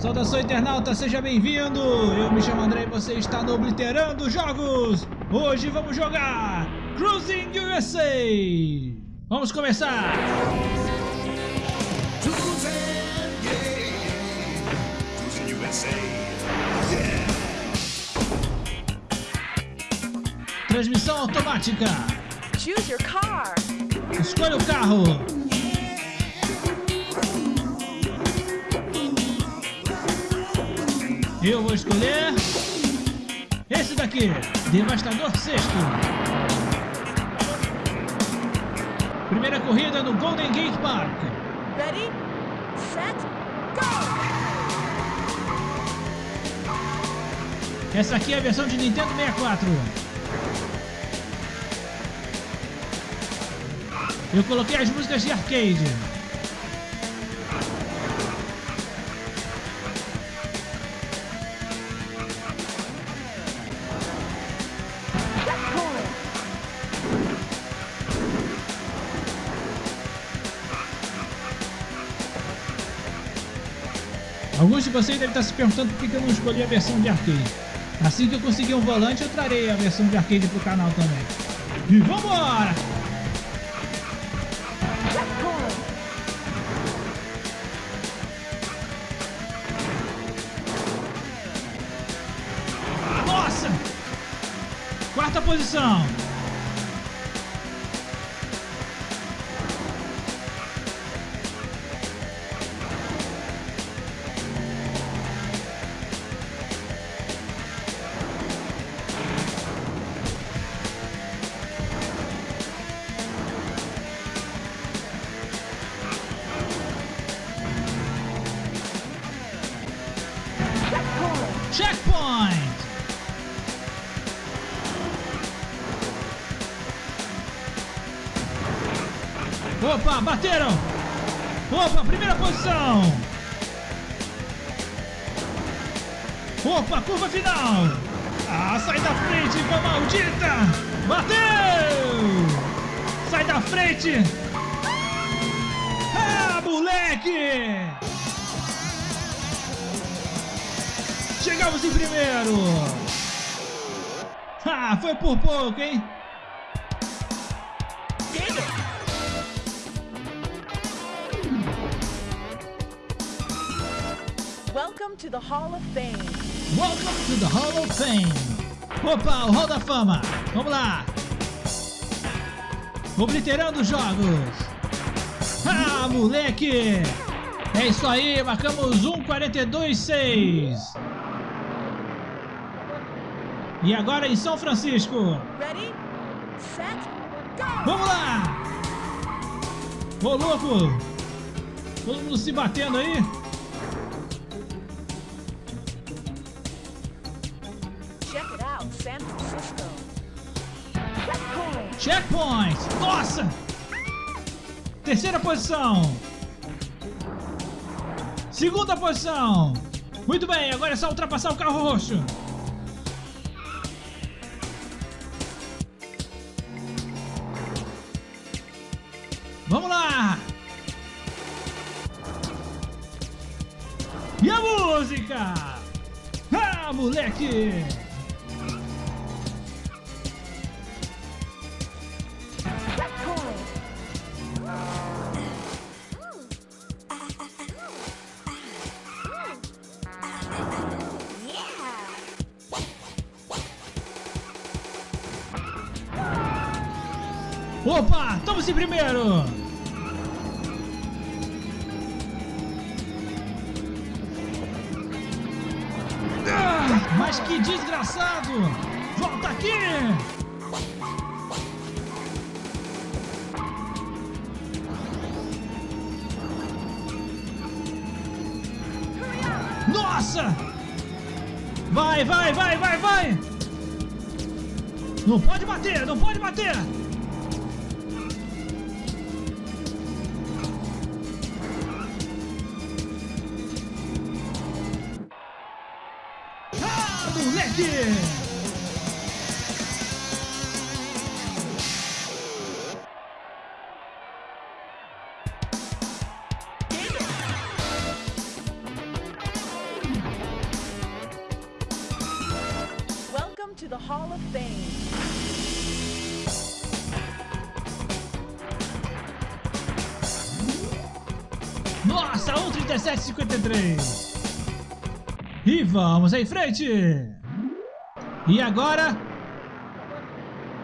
Saudação internauta, seja bem-vindo! Eu me chamo André e você está no Obliterando Jogos! Hoje vamos jogar Cruising USA! Vamos começar! Transmissão automática! Choose your car. Escolha o carro! Eu vou escolher esse daqui, Devastador Sexto. Primeira corrida no Golden Gate Park. Ready, set, go! Essa aqui é a versão de Nintendo 64. Eu coloquei as músicas de arcade. Alguns de vocês devem estar se perguntando por que eu não escolhi a versão de arcade. Assim que eu conseguir um volante, eu trarei a versão de arcade pro canal também. E vambora! Nossa! Quarta posição. Opa, bateram! Opa, primeira posição! Opa, curva final! Ah, sai da frente, igual maldita! Bateu! Sai da frente! Ah, moleque! Chegamos em primeiro! Ah, foi por pouco, hein? Welcome to the Hall of Fame. Welcome to the Hall of Fame! Opa, o Hall da Fama! Vamos lá! Obliterando jogos! Ah, moleque! É isso aí, marcamos 1,42,6! E agora em São Francisco! Ready, set, go! Vamos lá! Ô louco! Todo mundo se batendo aí! San Francisco. Checkpoint! Nossa! Terceira posição! Segunda posição! Muito bem, agora é só ultrapassar o carro roxo! Vamos lá! E a música? Ah, moleque! Opa, estamos em primeiro! Ah, mas que desgraçado! Volta aqui! Nossa! Vai, vai, vai, vai, vai! Não pode bater, não pode bater! Funk! to the Hall of Fame. Nossa, 1,37,53. E vamos em frente! E agora,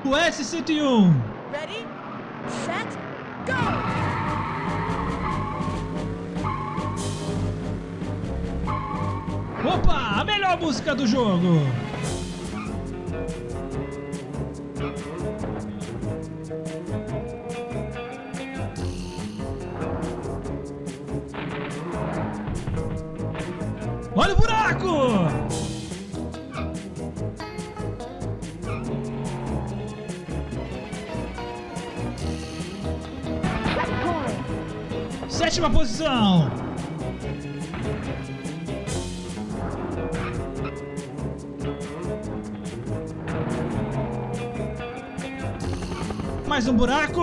o S101. Ready, set, go! Opa, a melhor música do jogo. Sétima posição. Mais um buraco.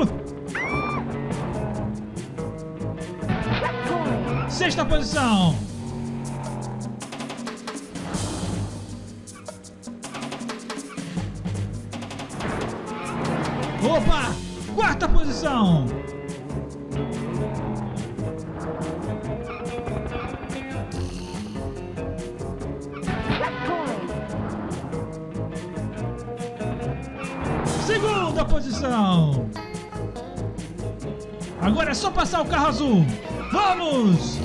Sexta posição. Opa! Quarta posição. Segunda posição. Agora é só passar o carro azul. Vamos!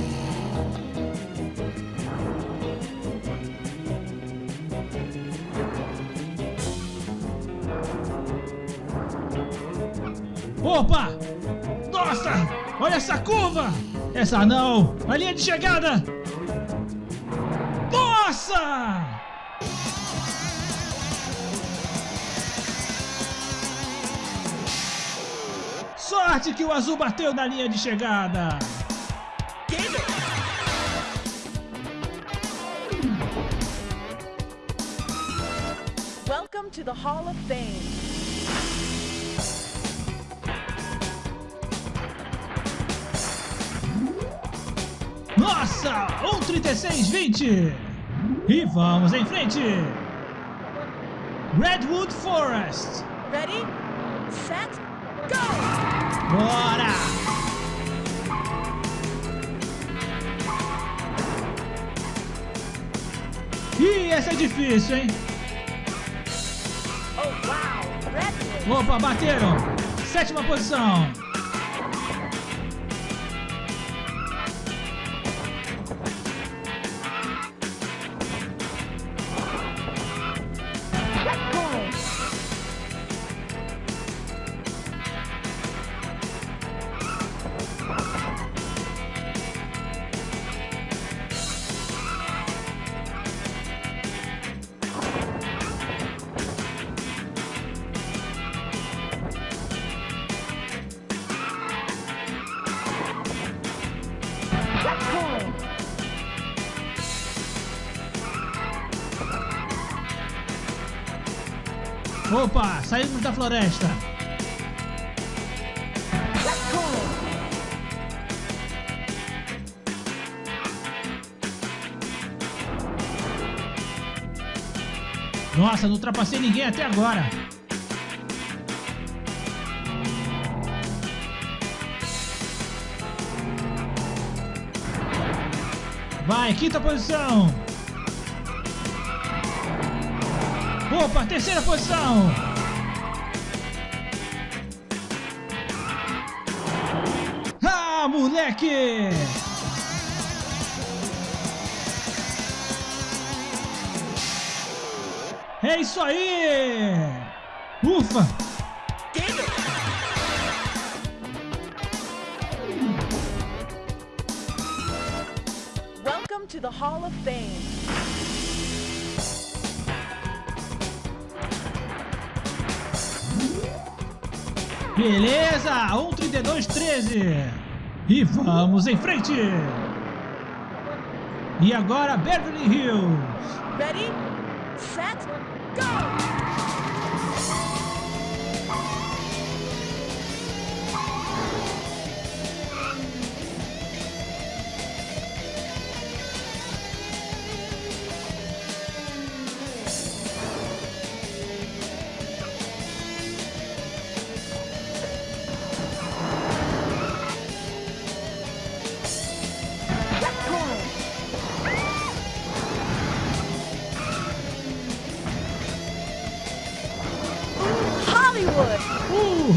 Opa! Nossa! Olha essa curva! Essa não! A linha de chegada! Nossa! Sorte que o azul bateu na linha de chegada! Welcome to the Hall of Fame. Nossa! 1,36,20! E vamos em frente! Redwood Forest! Ready, set, go! Bora! Ih, essa é difícil, hein? Oh! Opa, bateram! Sétima posição! Opa, saímos da floresta! Nossa, não ultrapassei ninguém até agora! Vai, quinta posição! Opa, terceira posição! Ah, moleque! É isso aí! Ufa! Welcome to the Hall of Fame. Beleza, 1,32,13. E vamos em frente! E agora Beverly Hills. Ready, Hollywood.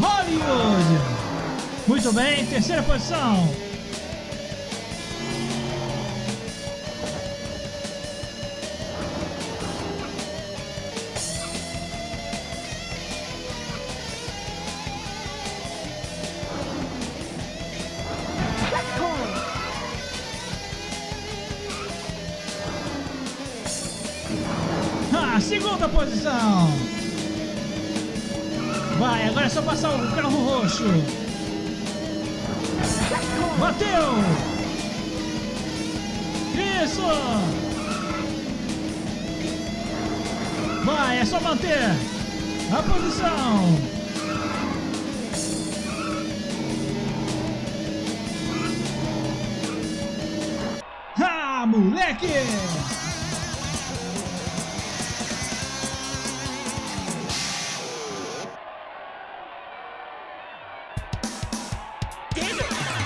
Muito bem, terceira posição. Ah, segunda posição. Vai, agora é só passar o carro roxo. Bateu! Isso! Vai, é só manter a posição. Ah, moleque!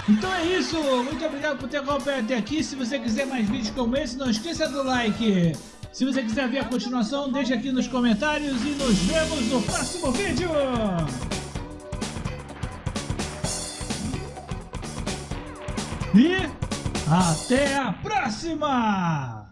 Então é isso, muito obrigado por ter acompanhado até aqui. Se você quiser mais vídeos como esse, não esqueça do like. Se você quiser ver a continuação, deixe aqui nos comentários e nos vemos no próximo vídeo. E até a próxima!